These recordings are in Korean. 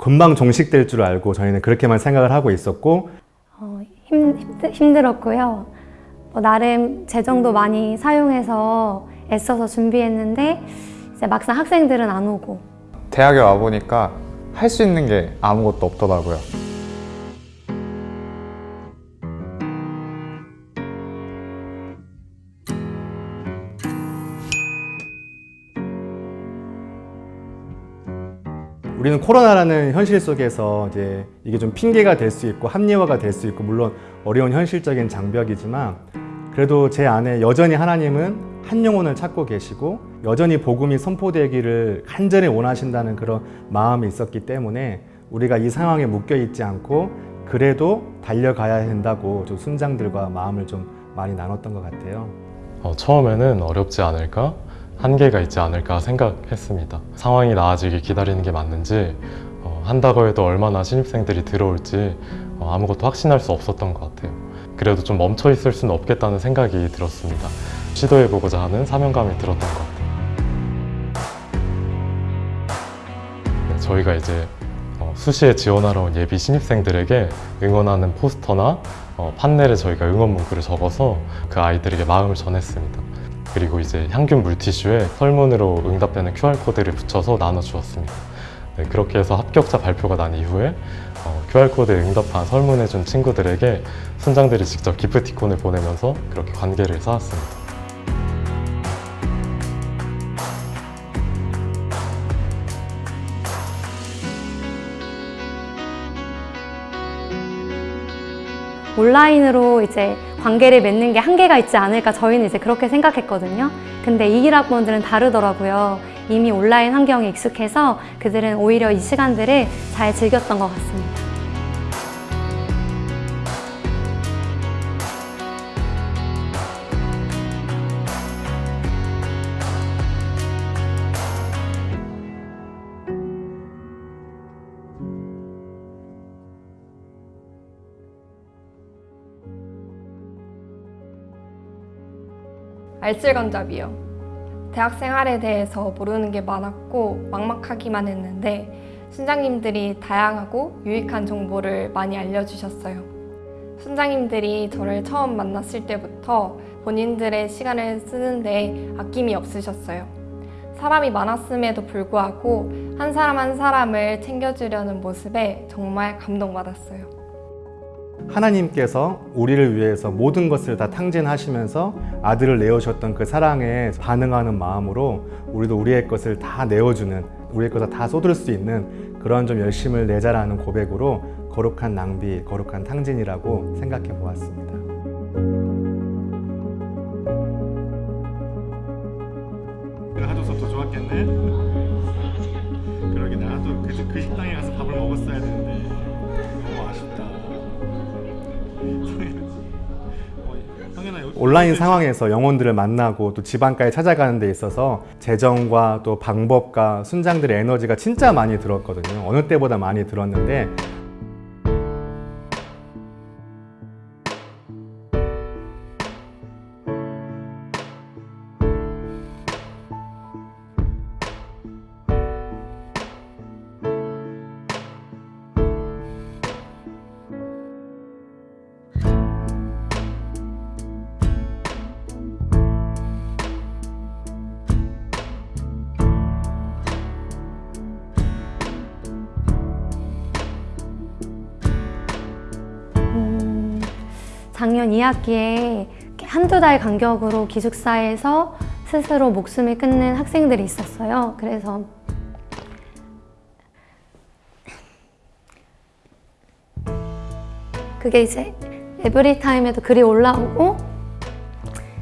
금방 종식될 줄 알고 저희는 그렇게만 생각을 하고 있었고 어, 힘, 힘들- 힘들 었고요. 뭐 나름 재정도 많이 사용해서 애써서 준비했는데 이제 막상 학생들은 안 오고 대학에 와보니까 할 수 있는 게 아무것도 없더라고요. 우리는 코로나라는 현실 속에서 이제 이게 좀 핑계가 될 수 있고 합리화가 될 수 있고 물론 어려운 현실적인 장벽이지만 그래도 제 안에 여전히 하나님은 한 영혼을 찾고 계시고 여전히 복음이 선포되기를 간절히 원하신다는 그런 마음이 있었기 때문에 우리가 이 상황에 묶여 있지 않고 그래도 달려가야 된다고 좀 순장들과 마음을 좀 많이 나눴던 것 같아요. 어, 처음에는 어렵지 않을까? 한계가 있지 않을까 생각했습니다. 상황이 나아지길 기다리는 게 맞는지 어, 한다고 해도 얼마나 신입생들이 들어올지 어, 아무것도 확신할 수 없었던 것 같아요. 그래도 좀 멈춰 있을 수는 없겠다는 생각이 들었습니다. 시도해보고자 하는 사명감이 들었던 것 같아요. 네, 저희가 이제 어, 수시에 지원하러 온 예비 신입생들에게 응원하는 포스터나 어, 판넬에 저희가 응원 문구를 적어서 그 아이들에게 마음을 전했습니다. 그리고 이제 향균 물티슈에 설문으로 응답되는 QR코드를 붙여서 나눠주었습니다. 네, 그렇게 해서 합격자 발표가 난 이후에 어, QR코드에 응답한 설문해준 친구들에게 순장들이 직접 기프티콘을 보내면서 그렇게 관계를 쌓았습니다. 온라인으로 이제 관계를 맺는 게 한계가 있지 않을까 저희는 이제 그렇게 생각했거든요. 근데 이 1학번들은 다르더라고요. 이미 온라인 환경에 익숙해서 그들은 오히려 이 시간들을 잘 즐겼던 것 같습니다. 알쓸간잡이요. 대학 생활에 대해서 모르는 게 많았고 막막하기만 했는데 순장님들이 다양하고 유익한 정보를 많이 알려주셨어요. 순장님들이 저를 처음 만났을 때부터 본인들의 시간을 쓰는데 아낌이 없으셨어요. 사람이 많았음에도 불구하고 한 사람 한 사람을 챙겨주려는 모습에 정말 감동받았어요. 하나님께서 우리를 위해서 모든 것을 다 탕진하시면서 아들을 내어주셨던 그 사랑에 반응하는 마음으로 우리도 우리의 것을 다 내어주는 우리의 것을 다 쏟을 수 있는 그런 좀 열심을 내자라는 고백으로 거룩한 낭비, 거룩한 탕진이라고 생각해 보았습니다. 가져서 더 좋았겠네. 그러게 나도 그, 그 식당에 가서 밥을 먹었어야 되는데. 온라인 상황에서 영혼들을 만나고 또 집안까지 찾아가는 데 있어서 재정과 또 방법과 순장들의 에너지가 진짜 많이 들었거든요. 어느 때보다 많이 들었는데 작년 2학기에 한두 달 간격으로 기숙사에서 스스로 목숨을 끊는 학생들이 있었어요. 그래서 그게 이제 에브리타임에도 글이 올라오고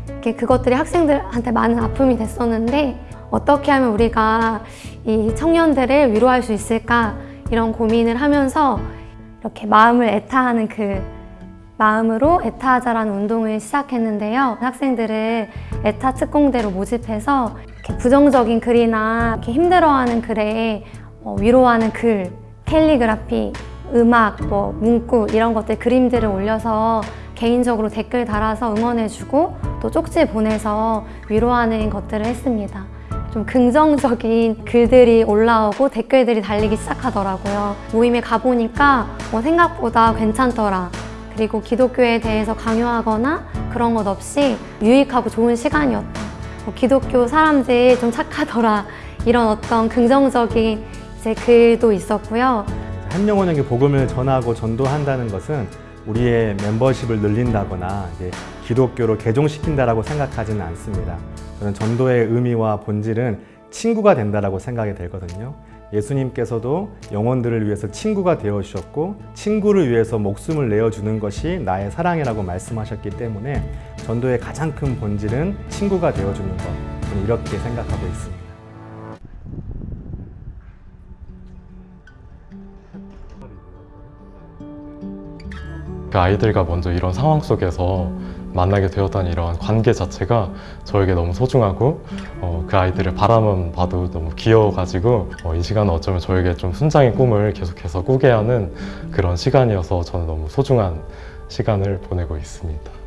이렇게 그것들이 학생들한테 많은 아픔이 됐었는데 어떻게 하면 우리가 이 청년들을 위로할 수 있을까 이런 고민을 하면서 이렇게 마음을 애타하는 그 마음으로 애타하자라는 운동을 시작했는데요. 학생들을 애타 특공대로 모집해서 부정적인 글이나 이렇게 힘들어하는 글에 어, 위로하는 글, 캘리그라피, 음악, 뭐 문구 이런 것들 그림들을 올려서 개인적으로 댓글 달아서 응원해주고 또 쪽지 보내서 위로하는 것들을 했습니다. 좀 긍정적인 글들이 올라오고 댓글들이 달리기 시작하더라고요. 모임에 가보니까 어, 생각보다 괜찮더라. 그리고 기독교에 대해서 강요하거나 그런 것 없이 유익하고 좋은 시간이었다. 어, 기독교 사람들 좀 착하더라. 이런 어떤 긍정적인 이제 글도 있었고요. 한 영혼에게 복음을 전하고 전도한다는 것은 우리의 멤버십을 늘린다거나 기독교로 개종시킨다라고 생각하지는 않습니다. 저는 전도의 의미와 본질은 친구가 된다라고 생각이 되거든요. 예수님께서도 영혼들을 위해서 친구가 되어 주셨고 친구를 위해서 목숨을 내어 주는 것이 나의 사랑이라고 말씀하셨기 때문에 전도의 가장 큰 본질은 친구가 되어 주는 것. 저는 이렇게 생각하고 있습니다. 그 아이들과 먼저 이런 상황 속에서 만나게 되었다는 이러한 관계 자체가 저에게 너무 소중하고 어, 그 아이들을 바라만 봐도 너무 귀여워가지고 어, 이 시간은 어쩌면 저에게 좀 순장의 꿈을 계속해서 꾸게 하는 그런 시간이어서 저는 너무 소중한 시간을 보내고 있습니다.